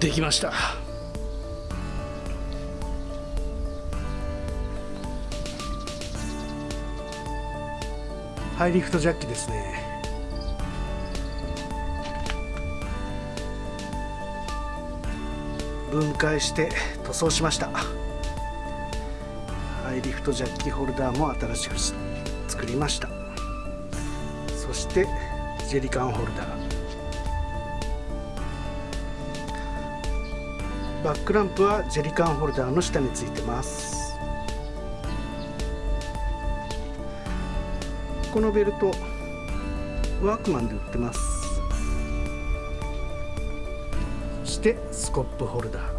できました。ハイリフトジャッキですね。分解して塗装しました。ハイリフトジャッキホルダーも新しく作りました。そしてジェリカンホルダー。バックランプはジェリカンホルダーの下についてます。このベルトワークマンで売ってます。そしてスコップホルダー。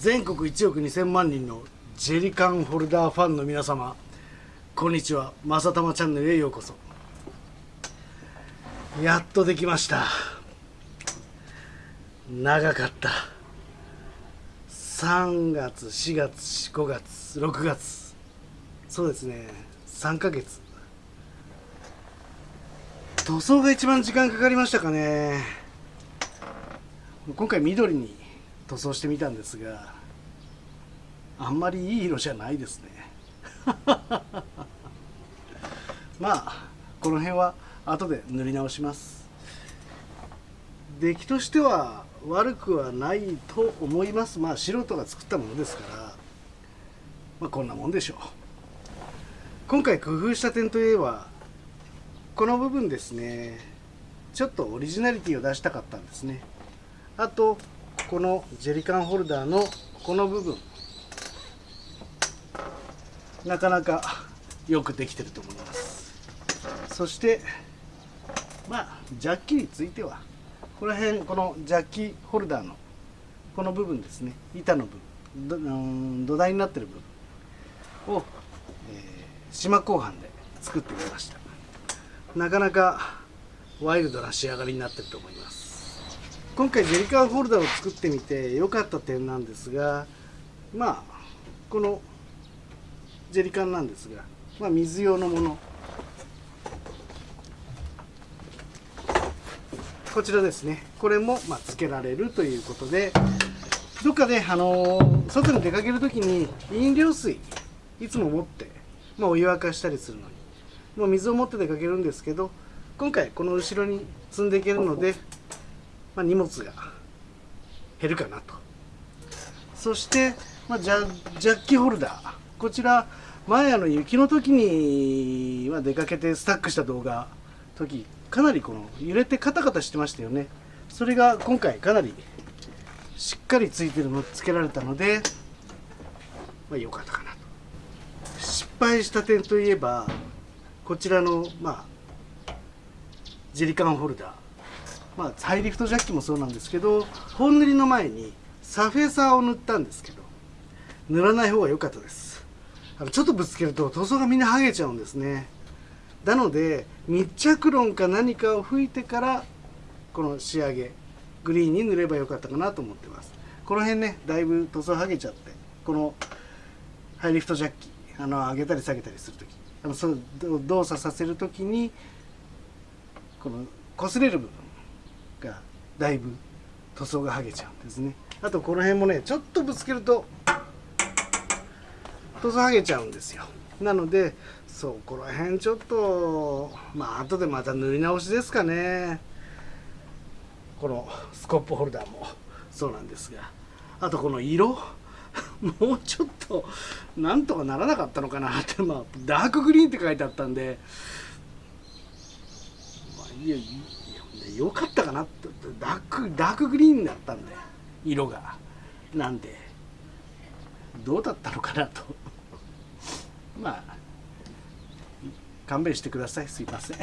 全国1億2000万人のジェリカンホルダーファンの皆様こんにちは。まさたまチャンネルへようこそ。やっとできました。長かった。3月4月5月6月。そうですね。3ヶ月。塗装が一番時間かかりましたかね。今回緑に塗装してみたんですがあんまりいい色じゃないですね。まあこの辺は後で塗り直します。出来としては悪くはないと思います。まあ素人が作ったものですから。まあこんなもんでしょう。今回工夫した点といえばこの部分ですね。ちょっとオリジナリティを出したかったんですね。あとこのジェリカンホルダーのこの部分。なかなかよくできてると思います。そしてまあジャッキについては。この辺このジャッキホルダーのこの部分ですね。板の部分。土台になってる部分を、えー、島鋼板で作ってみました。なかなかワイルドな仕上がりになってると思います。今回ジェリカンホルダーを作ってみて良かった点なんですがまあこのジェリカンなんですが、まあ、水用のものこちらですね。これもまあつけられるということでどっかで、あのー、外に出かける時に飲料水いつも持って、まあ、お湯沸かしたりするのにもう水を持って出かけるんですけど今回この後ろに積んでいけるので、まあ、荷物が減るかなと。そして、まあ、ジャジャッキホルダー。こちら前あの雪の時には出かけてスタックした動画時かなりこの揺れてカタカタしてましたよね。それが今回かなりしっかりついてるのつけられたのでまあ良かったかなと。失敗した点といえばこちらのまあジェリカンホルダー。まあハイリフトジャッキもそうなんですけど本塗りの前にサフェーサーを塗ったんですけど塗らない方が良かったです。あのちょっとぶつけると塗装がみんな剥げちゃうんですね。なので密着論か何かを吹いてからこの仕上げグリーンに塗ればよかったかなと思ってます。この辺ねだいぶ塗装剥げちゃってこのハイリフトジャッキあの上げたり下げたりする時あのその動作させる時にこの擦れる部分がだいぶ塗装が剥げちゃうんですね。あとこの辺もねちょっとぶつけると塗装剥げちゃうんですよ。なのでそこら辺ちょっとまあ後でまた塗り直しですかね。このスコップホルダーも。そうなんですが。あとこの色。もうちょっとなんとかならなかったのかなって。まあダークグリーンって書いてあったんで、まあ、いやいやよかったかなって。ダークダークグリーンだったんで。色が。なんで。どうだったのかなと。まあ勘弁してください。すいません。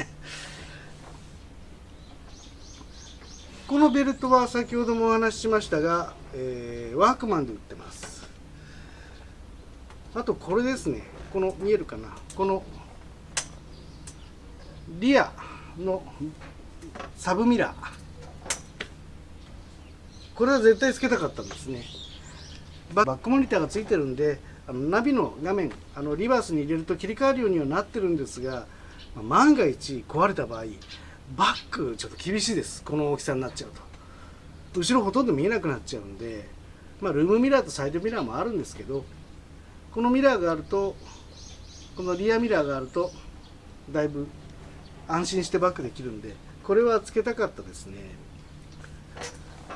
このベルトは先ほどもお話ししましたが、えー、ワークマンで売ってます。あとこれですね。この見えるかな。このリアのサブミラー。これは絶対つけたかったんですね。バックモニターがついてるんであのナビの画面あのリバースに入れると切り替わるようにはなってるんですがま万が一壊れた場合バックちょっと厳しいです。この大きさになっちゃうと。後ろほとんど見えなくなっちゃうんでまあルームミラーとサイドミラーもあるんですけどこのミラーがあるとこのリアミラーがあるとだいぶ安心してバックできるんでこれはつけたかったですね。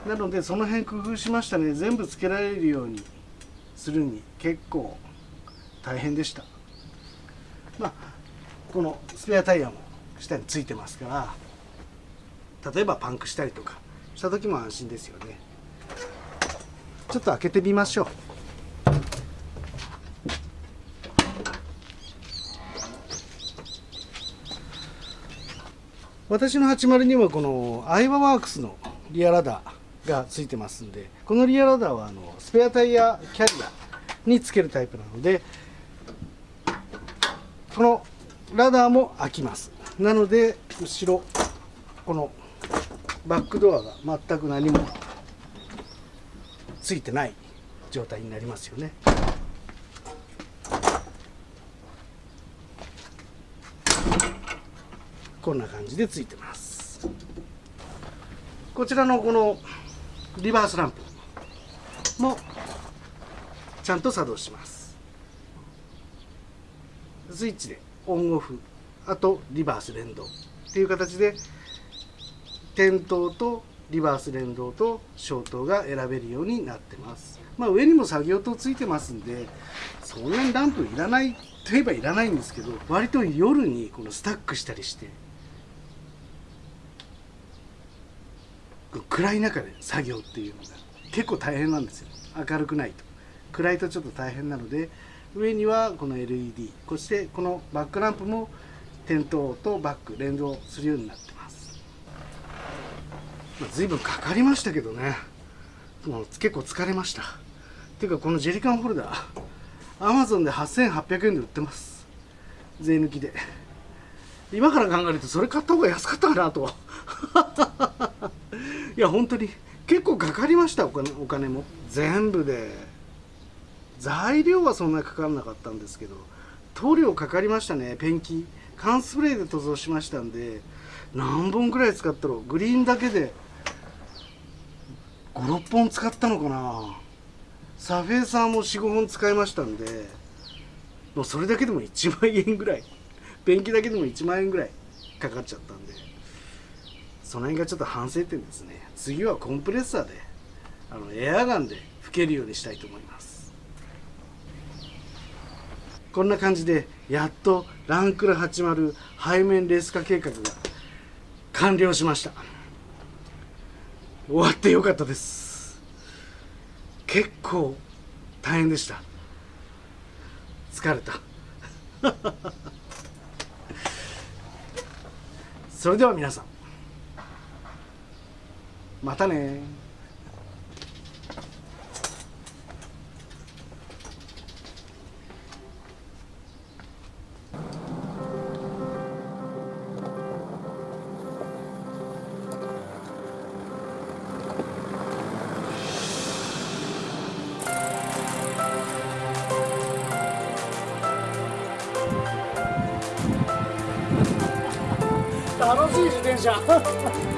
なのでその辺工夫しましたね。全部つけられるように。するに結構大変でした。まあこのスペアタイヤも下についてますから例えばパンクしたりとかした時も安心ですよね。ちょっと開けてみましょう。私の80にはこのアイバワークスのリアラダー。がついてますんでこのリアラダーはあのスペアタイヤキャリアにつけるタイプなのでこのラダーも開きます。なので後ろこのバックドアが全く何もついてない状態になりますよね。こんな感じでついてます。こちらのこのリバースランプもちゃんと作動します。スイッチでオンオフあとリバース連動っていう形で点灯とリバース連動と消灯が選べるようになってます。まあ上にも作業灯ついてますんでそんなにランプいらないといえばいらないんですけど割と夜にこのスタックしたりして暗い中で作業っていうのが結構大変なんですよ。明るくないと。暗いとちょっと大変なので上にはこの LED そしてこのバックランプも点灯とバック連動するようになってます、ま、随分かかりましたけどね。もう結構疲れました。っていうかこのジェリカンホルダーアマゾンで8800円で売ってます。税抜きで。今から考えるとそれ買った方が安かったかなと。いや本当に結構かかりましたお金お金も。全部で。材料はそんなかからなかったんですけど塗料かかりましたねペンキ。缶スプレーで塗装しましたんで何本くらい使ったろう。グリーンだけで56本使ったのかな。サフェーサーも45本使いましたんでもうそれだけでも1万円ぐらい。ペンキだけでも1万円ぐらいかかっちゃったんで。その辺がちょっと反省点ですね。次はコンプレッサーであのエアガンで吹けるようにしたいと思います。こんな感じでやっとランクル80背面レース化計画が完了しました。終わってよかったです。結構大変でした。疲れた。それでは皆さんまたね。楽しい自転車。